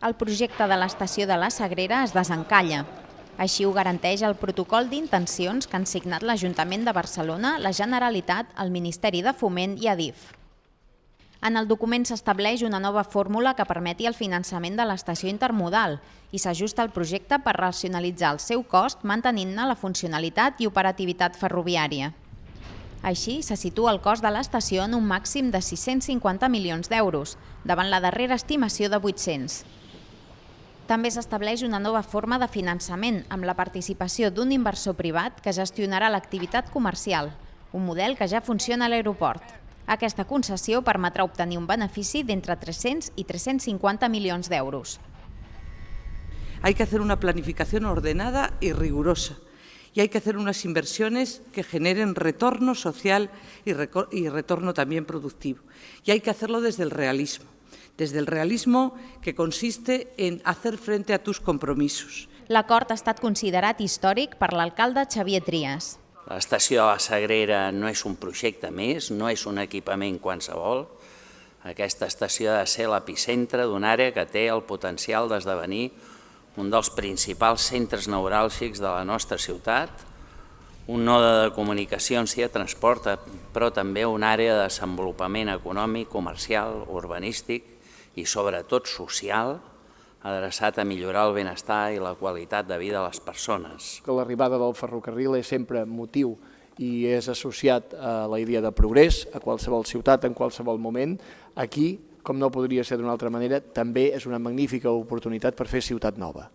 El projecte de l'estació de la Sagrera es desencalla. Així ho garanteix el protocol d'intencions que han signat l'Ajuntament de Barcelona, la Generalitat, el Ministeri de Foment i Adif. En el document s'estableix una nova fórmula que permeti el finançament de l'estació intermodal i s'ajusta al projecte per racionalitzar el seu cost mantenint-ne la funcionalitat i operativitat ferroviària. Així, se situa el cost de l'estació en un màxim de 650 milions d'euros, davant la darrera estimació de 800. També s'estableix una nova forma de finançament amb la participació d'un inversor privat que gestionarà l'activitat comercial, un model que ja funciona a l'aeroport. Aquesta concessió permetrà obtenir un benefici d'entre 300 i 350 milions d'euros. Hay que hacer una planificación ordenada y rigurosa y hay que hacer unas inversiones que generen retorno social y, retorno también productivo. Y hay que hacerlo desde el realismo, desde el realismo que consiste en hacer frente a tus compromisos. L'acord ha estat considerat històric per l'alcalde Xavier Trias. L'estació de la Sagrera no és un projecte més, no és un equipament qualsevol. Aquesta estació ha de ser l'epicentre d'una àrea que té el potencial d'esdevenir un dels principals centres neuràlgics de la nostra ciutat, un node de comunicacions i de transport, però també una àrea de desenvolupament econòmic, comercial, urbanístic i sobretot social, adreçat a millorar el benestar i la qualitat de vida de les persones. Que l'arribada del ferrocarril és sempre motiu i és associat a la idea de progrés a qualsevol ciutat en qualsevol moment. Aquí, com no podria ser d'una altra manera, també és una magnífica oportunitat per fer ciutat nova.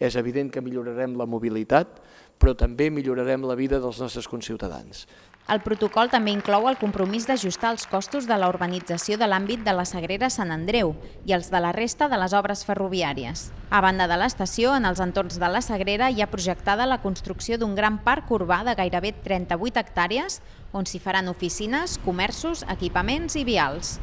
És evident que millorarem la mobilitat, però també millorarem la vida dels nostres conciutadans. El protocol també inclou el compromís d'ajustar els costos de la urbanització de l'àmbit de la Sagrera Sant Andreu i els de la resta de les obres ferroviàries. A banda de l'estació, en els entorns de la Sagrera hi ha projectada la construcció d'un gran parc urbà de gairebé 38 hectàrees on s'hi faran oficines, comerços, equipaments i vials.